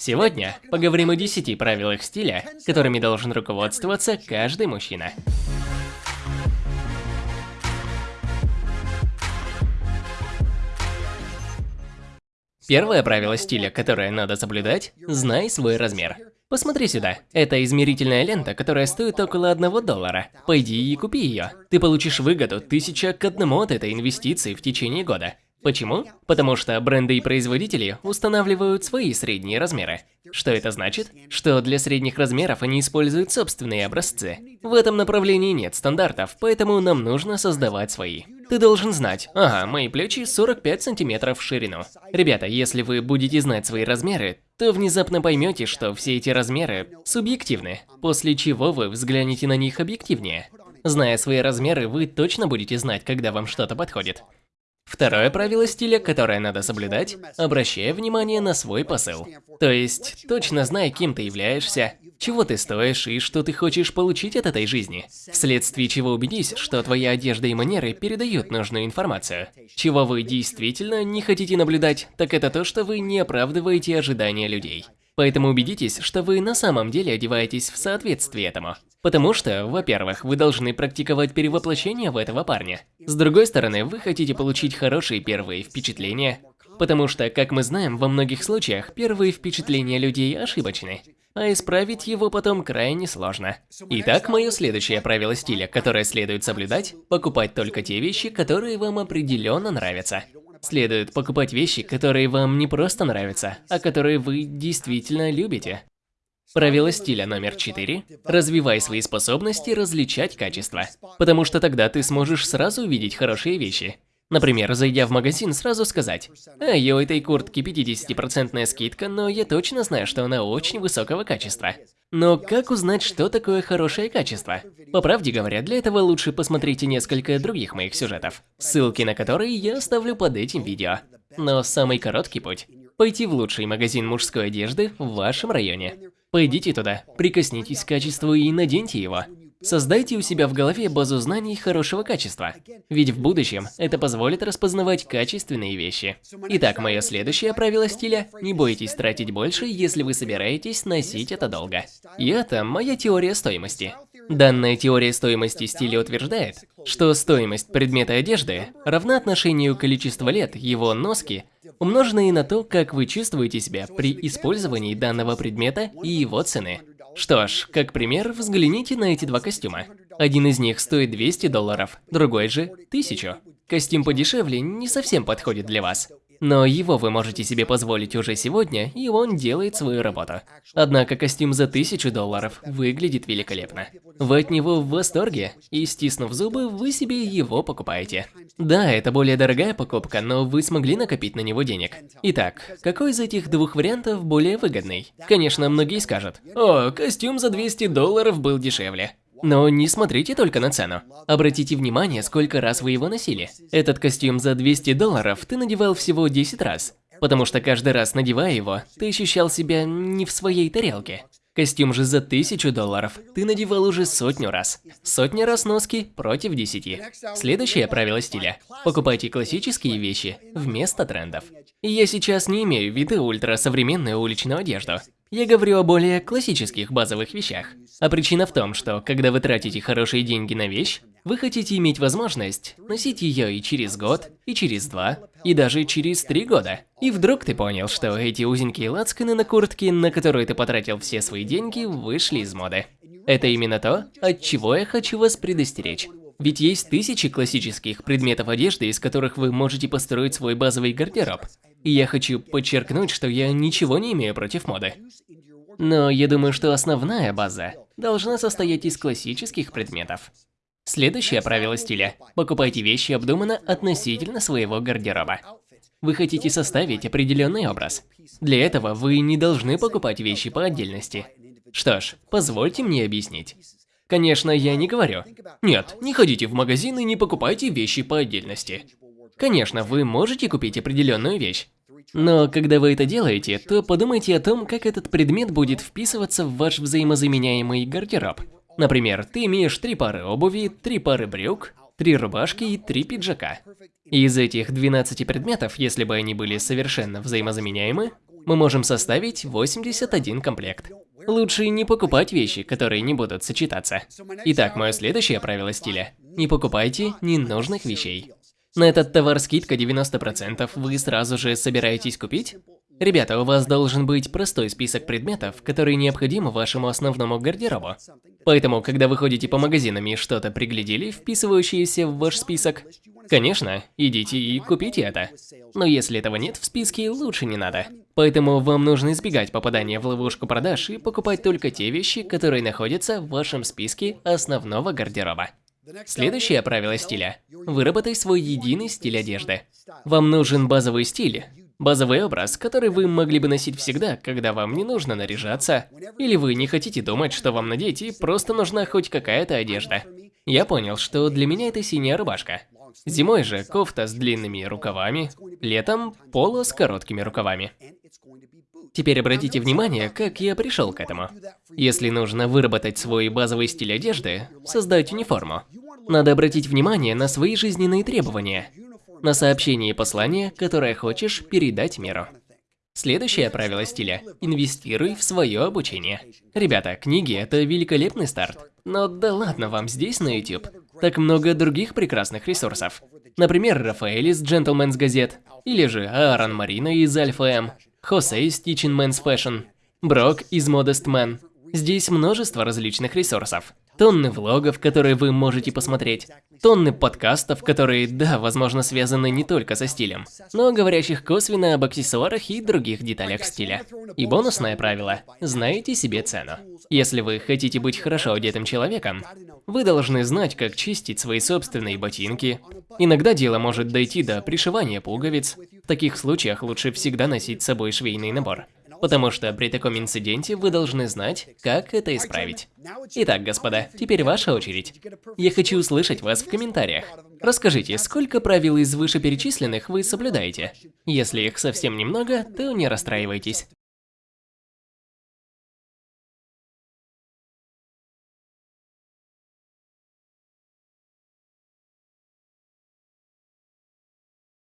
Сегодня поговорим о 10 правилах стиля, которыми должен руководствоваться каждый мужчина. Первое правило стиля, которое надо соблюдать – знай свой размер. Посмотри сюда. Это измерительная лента, которая стоит около одного доллара. Пойди и купи ее. Ты получишь выгоду тысяча к одному от этой инвестиции в течение года. Почему? Потому что бренды и производители устанавливают свои средние размеры. Что это значит? Что для средних размеров они используют собственные образцы. В этом направлении нет стандартов, поэтому нам нужно создавать свои. Ты должен знать, ага, мои плечи 45 сантиметров в ширину. Ребята, если вы будете знать свои размеры, то внезапно поймете, что все эти размеры субъективны, после чего вы взглянете на них объективнее. Зная свои размеры, вы точно будете знать, когда вам что-то подходит. Второе правило стиля, которое надо соблюдать – обращая внимание на свой посыл. То есть, точно знай, кем ты являешься, чего ты стоишь и что ты хочешь получить от этой жизни. Вследствие чего убедись, что твоя одежда и манеры передают нужную информацию. Чего вы действительно не хотите наблюдать, так это то, что вы не оправдываете ожидания людей. Поэтому убедитесь, что вы на самом деле одеваетесь в соответствии этому. Потому что, во-первых, вы должны практиковать перевоплощение в этого парня. С другой стороны, вы хотите получить хорошие первые впечатления. Потому что, как мы знаем, во многих случаях первые впечатления людей ошибочны. А исправить его потом крайне сложно. Итак, мое следующее правило стиля, которое следует соблюдать – покупать только те вещи, которые вам определенно нравятся. Следует покупать вещи, которые вам не просто нравятся, а которые вы действительно любите. Правило стиля номер 4. Развивай свои способности различать качества. Потому что тогда ты сможешь сразу увидеть хорошие вещи. Например, зайдя в магазин, сразу сказать, «Эй, у этой куртки 50% скидка, но я точно знаю, что она очень высокого качества». Но как узнать, что такое хорошее качество? По правде говоря, для этого лучше посмотрите несколько других моих сюжетов, ссылки на которые я оставлю под этим видео. Но самый короткий путь – пойти в лучший магазин мужской одежды в вашем районе. Пойдите туда, прикоснитесь к качеству и наденьте его. Создайте у себя в голове базу знаний хорошего качества, ведь в будущем это позволит распознавать качественные вещи. Итак, мое следующее правило стиля – не бойтесь тратить больше, если вы собираетесь носить это долго. И это моя теория стоимости. Данная теория стоимости стиля утверждает, что стоимость предмета одежды равна отношению количества лет его носки, умноженные на то, как вы чувствуете себя при использовании данного предмета и его цены. Что ж, как пример, взгляните на эти два костюма. Один из них стоит 200 долларов, другой же – 1000. Костюм подешевле не совсем подходит для вас. Но его вы можете себе позволить уже сегодня, и он делает свою работу. Однако костюм за 1000 долларов выглядит великолепно. Вы от него в восторге, и стиснув зубы, вы себе его покупаете. Да, это более дорогая покупка, но вы смогли накопить на него денег. Итак, какой из этих двух вариантов более выгодный? Конечно, многие скажут, «О, костюм за 200 долларов был дешевле». Но не смотрите только на цену. Обратите внимание, сколько раз вы его носили. Этот костюм за 200 долларов ты надевал всего 10 раз. Потому что каждый раз надевая его, ты ощущал себя не в своей тарелке. Костюм же за 1000 долларов ты надевал уже сотню раз. Сотня раз носки против 10. Следующее правило стиля. Покупайте классические вещи вместо трендов. Я сейчас не имею в виду ультрасовременную уличную одежду. Я говорю о более классических базовых вещах. А причина в том, что когда вы тратите хорошие деньги на вещь, вы хотите иметь возможность носить ее и через год, и через два, и даже через три года. И вдруг ты понял, что эти узенькие лацканы на куртке, на которые ты потратил все свои деньги, вышли из моды. Это именно то, от чего я хочу вас предостеречь. Ведь есть тысячи классических предметов одежды, из которых вы можете построить свой базовый гардероб. И я хочу подчеркнуть, что я ничего не имею против моды. Но я думаю, что основная база должна состоять из классических предметов. Следующее правило стиля – покупайте вещи обдуманно относительно своего гардероба. Вы хотите составить определенный образ. Для этого вы не должны покупать вещи по отдельности. Что ж, позвольте мне объяснить. Конечно, я не говорю. Нет, не ходите в магазин и не покупайте вещи по отдельности. Конечно, вы можете купить определенную вещь. Но когда вы это делаете, то подумайте о том, как этот предмет будет вписываться в ваш взаимозаменяемый гардероб. Например, ты имеешь три пары обуви, три пары брюк, три рубашки и три пиджака. из этих 12 предметов, если бы они были совершенно взаимозаменяемы, мы можем составить 81 комплект. Лучше не покупать вещи, которые не будут сочетаться. Итак, мое следующее правило стиля. Не покупайте ненужных вещей. На этот товар скидка 90%, вы сразу же собираетесь купить? Ребята, у вас должен быть простой список предметов, которые необходимы вашему основному гардеробу. Поэтому, когда вы ходите по магазинам и что-то приглядели, вписывающееся в ваш список, конечно, идите и купите это. Но если этого нет в списке, лучше не надо. Поэтому вам нужно избегать попадания в ловушку продаж и покупать только те вещи, которые находятся в вашем списке основного гардероба. Следующее правило стиля. Выработай свой единый стиль одежды. Вам нужен базовый стиль, Базовый образ, который вы могли бы носить всегда, когда вам не нужно наряжаться, или вы не хотите думать, что вам надеть, и просто нужна хоть какая-то одежда. Я понял, что для меня это синяя рубашка. Зимой же кофта с длинными рукавами, летом поло с короткими рукавами. Теперь обратите внимание, как я пришел к этому. Если нужно выработать свой базовый стиль одежды, создать униформу, надо обратить внимание на свои жизненные требования – на сообщение и послание, которое хочешь передать миру. Следующее правило стиля – инвестируй в свое обучение. Ребята, книги – это великолепный старт. Но да ладно вам здесь на YouTube. Так много других прекрасных ресурсов. Например, Рафаэль из Gentleman's Газет, или же Аарон Марина из Альфа М, Хосе из Teaching Men's Fashion, Брок из Modest Man. Здесь множество различных ресурсов тонны влогов, которые вы можете посмотреть, тонны подкастов, которые, да, возможно, связаны не только со стилем, но говорящих косвенно об аксессуарах и других деталях стиля. И бонусное правило – знайте себе цену. Если вы хотите быть хорошо одетым человеком, вы должны знать, как чистить свои собственные ботинки. Иногда дело может дойти до пришивания пуговиц. В таких случаях лучше всегда носить с собой швейный набор потому что при таком инциденте вы должны знать, как это исправить. Итак, господа, теперь ваша очередь. Я хочу услышать вас в комментариях. Расскажите, сколько правил из вышеперечисленных вы соблюдаете? Если их совсем немного, то не расстраивайтесь.